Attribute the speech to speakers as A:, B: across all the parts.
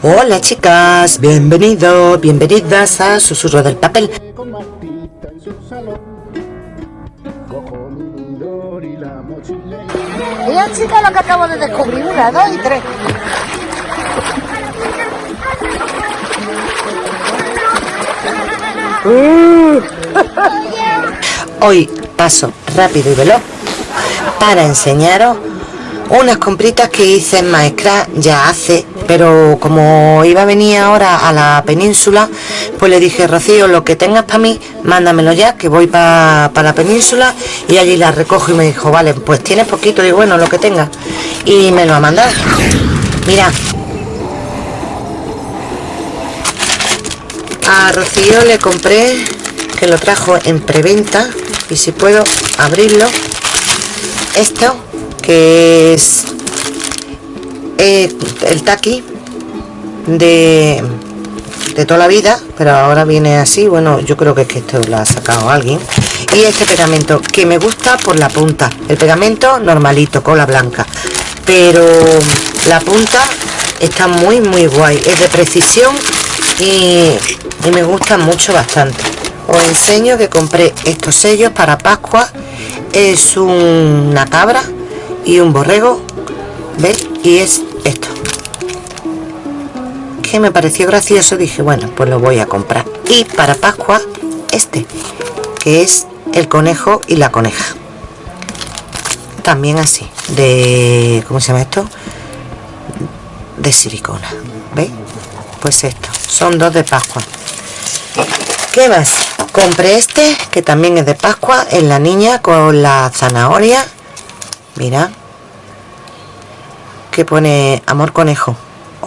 A: Hola chicas, bienvenidos, bienvenidas a Susurro del Papel.
B: Mira chica lo que acabo de descubrir, una, dos y tres.
A: Hoy paso rápido y veloz para enseñaros unas compritas que hice en Maestra ya hace pero como iba a venir ahora a la península pues le dije Rocío lo que tengas para mí mándamelo ya que voy para la península y allí la recojo. Y me dijo vale pues tienes poquito. Y bueno lo que tengas y me lo ha mandado. Mira. A Rocío le compré que lo trajo en preventa y si puedo abrirlo esto que es el taqui de, de toda la vida pero ahora viene así bueno yo creo que es que esto lo ha sacado alguien. Y este pegamento que me gusta por la punta. El pegamento normalito cola blanca. Pero la punta está muy muy guay. Es de precisión y, me gusta mucho bastante. Os enseño que compré estos sellos para Pascua. Es una cabra y un borrego y es esto que me pareció gracioso dije bueno pues lo voy a comprar y para Pascua este que es el conejo y la coneja también así de ¿cómo se llama esto? de silicona ¿veis? pues esto son dos de Pascua ¿qué más? compré este que también es de Pascua en la niña con la zanahoria mira que pone amor conejo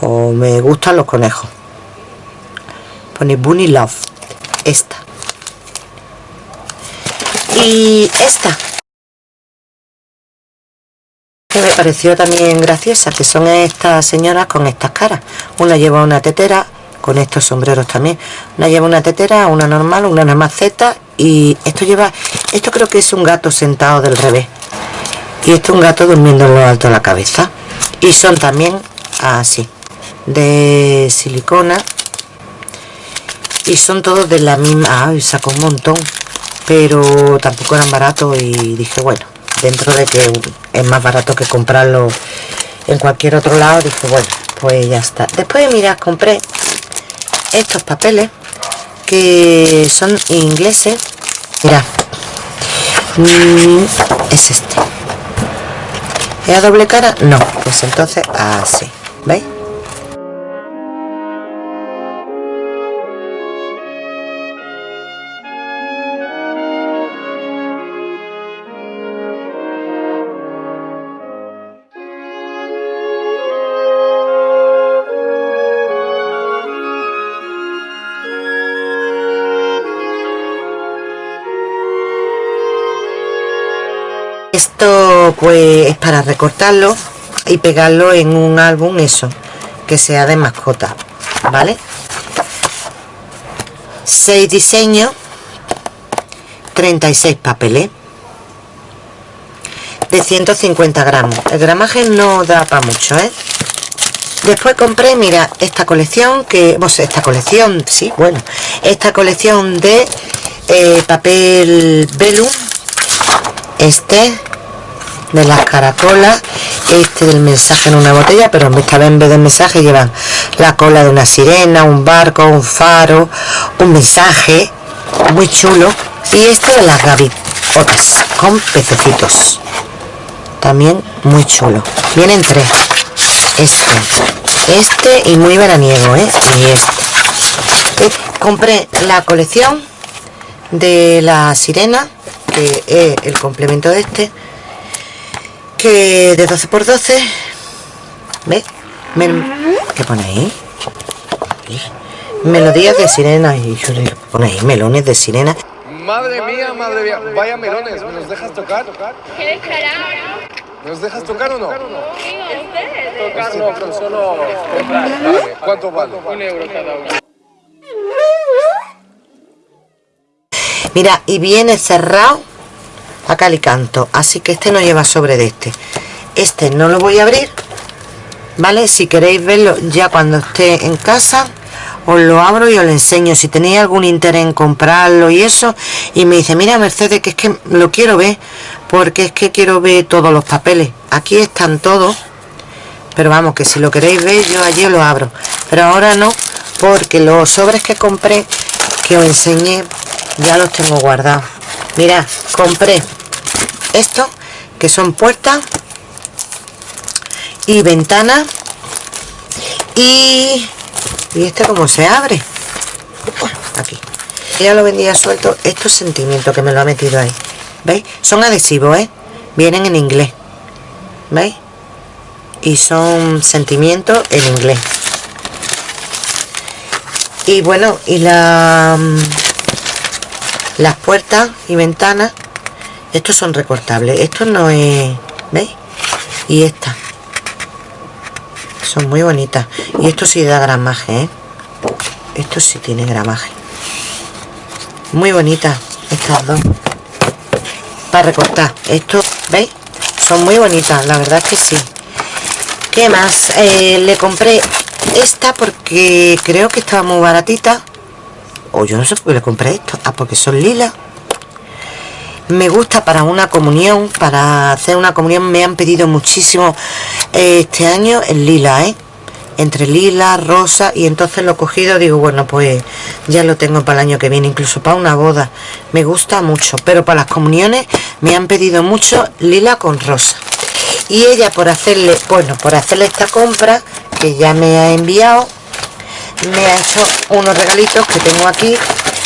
A: o me gustan los conejos. Pone bunny love esta. Y esta que me pareció también graciosa que son estas señoras con estas caras. Una lleva una tetera con estos sombreros también. Una lleva una tetera una normal una namaceta y esto lleva esto creo que es un gato sentado del revés. Y esto es un gato durmiendo en lo alto de la cabeza y son también así de silicona. Y son todos de la misma ay sacó un montón pero tampoco eran baratos y dije bueno dentro de que es más barato que comprarlo en cualquier otro lado dije bueno pues ya está. Después mira compré estos papeles que son ingleses. Mira mm, es este ¿es a doble cara? no pues entonces así ¿veis? Esto pues es para recortarlo y pegarlo en un álbum eso que sea de mascota vale 6 diseños 36 papeles de 150 gramos el gramaje no da para mucho ¿eh? después compré mira esta colección que pues esta colección sí bueno esta colección de eh, papel velum este de las caracolas este del mensaje en una botella pero esta vez en vez de mensaje llevan la cola de una sirena un barco un faro un mensaje muy chulo. Y este de las gaviotas con pececitos. También muy chulo. Vienen tres. Este. Este y muy veraniego ¿eh? y este. Eh, compré la colección de la sirena que es el complemento de este que de 12 por 12 ¿Ve? ¿qué pone ahí? melodías de sirena y pone ahí melones de sirena
C: madre mía madre mía vaya melones ¿me los dejas tocar? ¿quieres ¿me los dejas tocar o no? tocar no pero solo comprar. ¿cuánto vale? un euro cada uno
A: mira y viene cerrado a cal y canto así que este no lleva sobre de este este no lo voy a abrir ¿vale? Si queréis verlo ya cuando esté en casa, os lo abro y os lo enseño. Si tenéis algún interés en comprarlo y eso, y me dice, mira Mercedes, que es que lo quiero ver, porque es que quiero ver todos los papeles. Aquí están todos, pero vamos, que si lo queréis ver, yo allí lo abro. Pero ahora no, porque los sobres que compré, que os enseñé, ya los tengo guardados. Mira, compré esto, que son puertas y ventanas y, y este como se abre aquí. Ya lo vendía suelto estos sentimientos que me lo ha metido ahí. Veis son adhesivos ¿eh? vienen en inglés. Veis y son sentimientos en inglés. Y bueno y la mm, las puertas y ventanas estos son recortables. Esto no es veis y esta. Son muy bonitas. Y esto sí da gramaje ¿eh? esto sí tiene gramaje. Muy bonitas estas dos. Para recortar. Esto veis son muy bonitas la verdad que sí. ¿qué más? Eh, le compré esta porque creo que estaba muy baratita. O yo no sé por qué le compré esto. Ah porque son lilas me gusta para una comunión para hacer una comunión me han pedido muchísimo eh, este año el lila ¿eh? entre lila rosa y entonces lo he cogido digo bueno pues ya lo tengo para el año que viene incluso para una boda. Me gusta mucho pero para las comuniones me han pedido mucho lila con rosa. Y ella por hacerle bueno por hacerle esta compra que ya me ha enviado me ha hecho unos regalitos que tengo aquí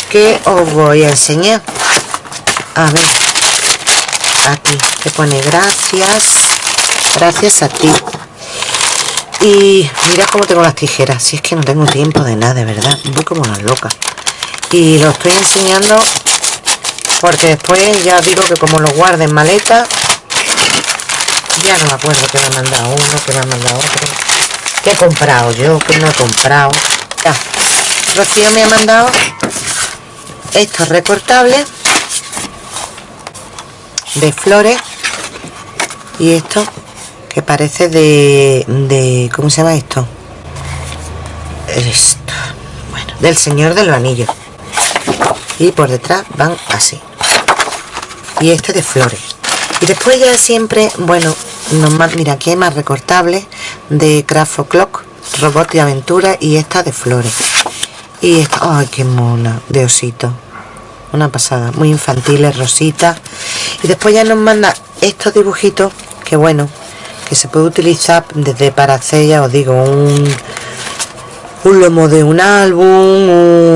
A: que os voy a enseñar a ver. Aquí. Te pone gracias. Gracias a ti. Y mira cómo tengo las tijeras. Si es que no tengo tiempo de nada de verdad. Voy como una loca. Y lo estoy enseñando porque después ya digo que como lo guarde en maleta ya no me acuerdo que me ha mandado uno que me ha mandado otro. Que he comprado yo que no he comprado ya. Rocío me ha mandado estos recortables de flores y esto que parece de, de ¿cómo se llama esto? esto bueno, del señor de los anillos. Y por detrás van así. Y este de flores. Y después ya siempre bueno normal, mira aquí hay más recortables de Craft Clock robot de aventura y esta de flores. Y esta, ay qué mona de osito. Una pasada muy infantiles rositas y después ya nos manda estos dibujitos que bueno que se puede utilizar desde para hacer ya os digo un un lomo de un álbum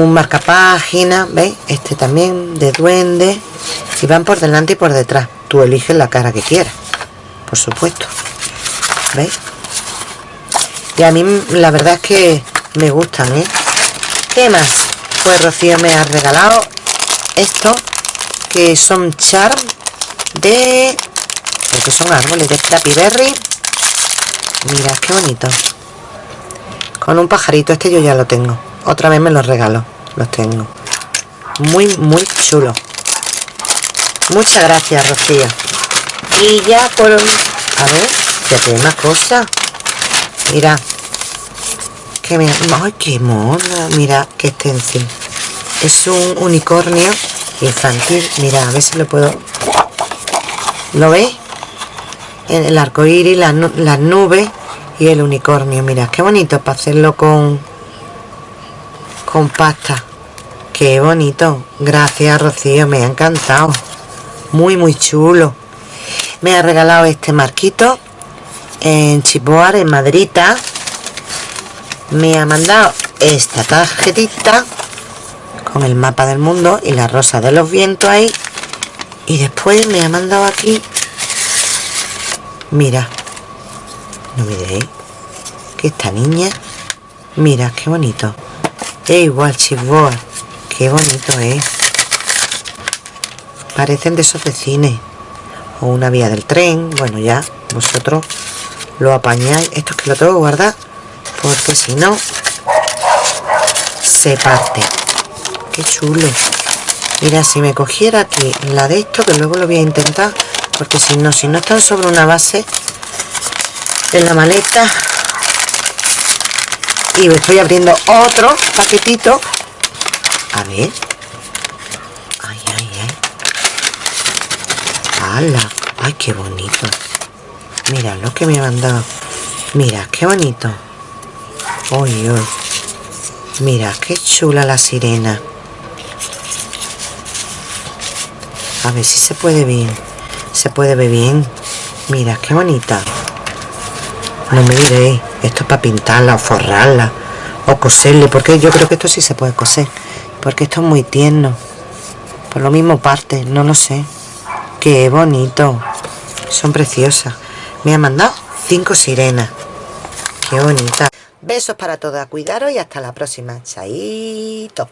A: un marcapágina veis este también de duende. Y van por delante y por detrás. Tú eliges la cara que quieras por supuesto. Veis y a mí la verdad es que me gustan ¿eh? ¿qué más? pues Rocío me ha regalado esto que son charm de que son árboles de Flappy Berry mira qué bonito. Con un pajarito este yo ya lo tengo. Otra vez me los regalo los tengo. Muy muy chulo. Muchas gracias Rocío. Y ya por a ver ya tiene más cosas. Mira que me ay qué mona mira qué extensión es un unicornio infantil. Mira a ver si lo puedo ¿Lo veis? El arco iris, las, nubes y el unicornio. Mira, qué bonito para hacerlo con, con pasta. Qué bonito. Gracias, Rocío. Me ha encantado. Muy, muy chulo. Me ha regalado este marquito en Chipoar, en Madrita. Me ha mandado esta tarjetita con el mapa del mundo y la rosa de los vientos ahí y después me ha mandado aquí mira no miréis que esta niña mira qué bonito. Es igual chipboard qué bonito es. Parecen de esos de cine. O una vía del tren bueno ya vosotros lo apañáis. Esto es que lo tengo que guardar porque si no se parte. Qué chulo mira si me cogiera aquí la de esto que luego lo voy a intentar porque si no si no están sobre una base en la maleta. Y estoy abriendo otro paquetito. A ver. Ay ay ay. ¡Hala! ay qué bonito mira lo que me han dado. Mira qué bonito. Uy uy. Mira qué chula la sirena a ver si se puede bien. Se puede ver bien. Mira qué bonita. No me diréis esto es para pintarla o forrarla o coserle porque yo creo que esto sí se puede coser porque esto es muy tierno. Por lo mismo parte no lo sé. Qué bonito. Son preciosas. Me ha mandado cinco sirenas. Qué bonita. Besos para todas. Cuidaros y hasta la próxima. Chaito